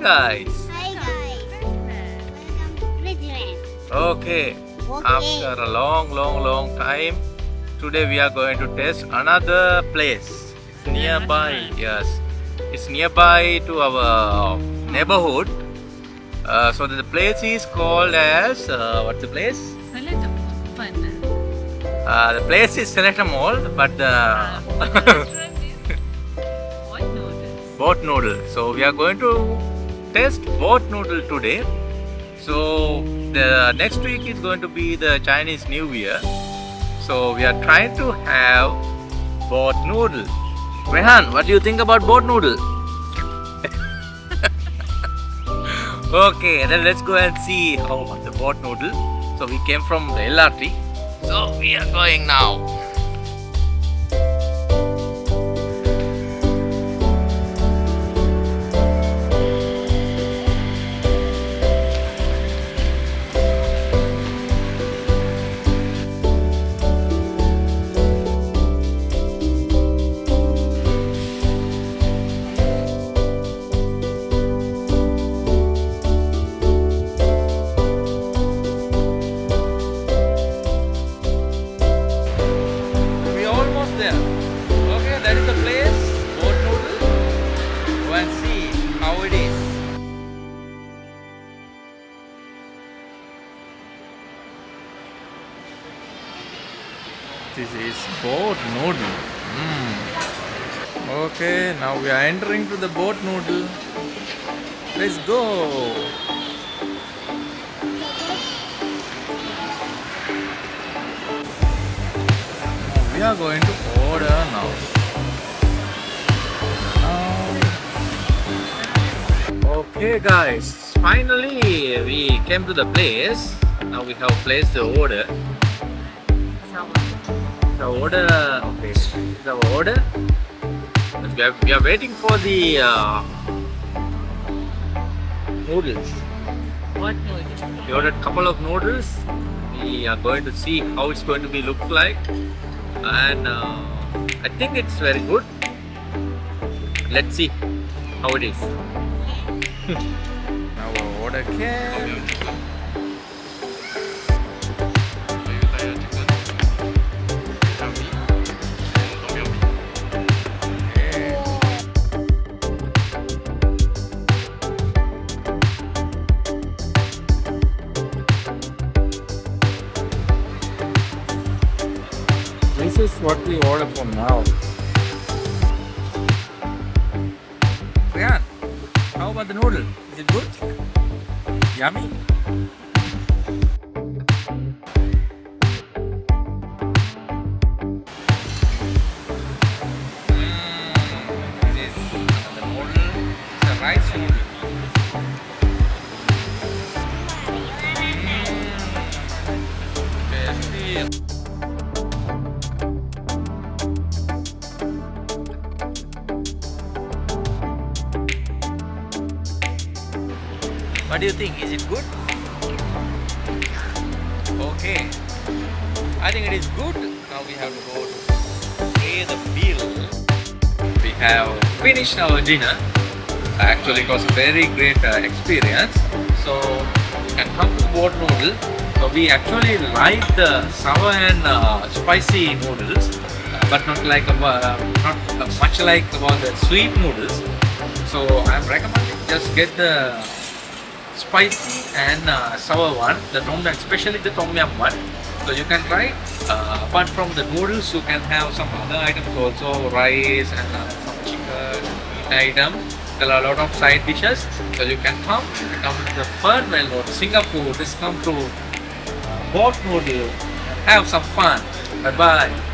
guys. Hi guys. Welcome to Bridgman. Okay. After a long, long, long time, today we are going to test another place. It's nearby. Yes, it's nearby to our neighborhood. Uh, so the place is called as uh, what's the place? Select fun. Uh, the place is Selecta Mall, but the Restaurant is what noodles? boat noodle. So we are going to test boat noodle today. So the next week is going to be the Chinese New Year. So we are trying to have boat noodle. Rehan, what do you think about boat noodle? okay, then let's go and see how the boat noodle. So we came from the LRT. So we are going now. This is boat noodle. Mm. Okay, now we are entering to the boat noodle. Let's go. We are going to order now. Now- Okay guys, finally we came to the place. Now we have placed the order. The order, okay, the order. We are, we are waiting for the uh, noodles. What noodles? We ordered a couple of noodles. We are going to see how it's going to be look like, and uh, I think it's very good. Let's see how it is. now our order came. Is what we order for now. Rian, how about the noodle? Is it good? Yummy? What do you think? Is it good? Okay. I think it is good. Now we have to go to pay the bill. We have finished our dinner. Actually, it was a very great uh, experience. So, you can come to boat noodle. So, we actually like the sour and uh, spicy noodles, uh, but not like uh, not much like about the sweet noodles. So, I'm recommending just get the spicy and uh, sour one, the tom yum, especially the tom yum one. So you can try. Uh, apart from the noodles, you can have some other items also, rice and uh, some chicken item. There are a lot of side dishes. So you can come, come to the Fernwell Road, Singapore. Just come to uh, Boat Noodle, have some fun. Bye bye.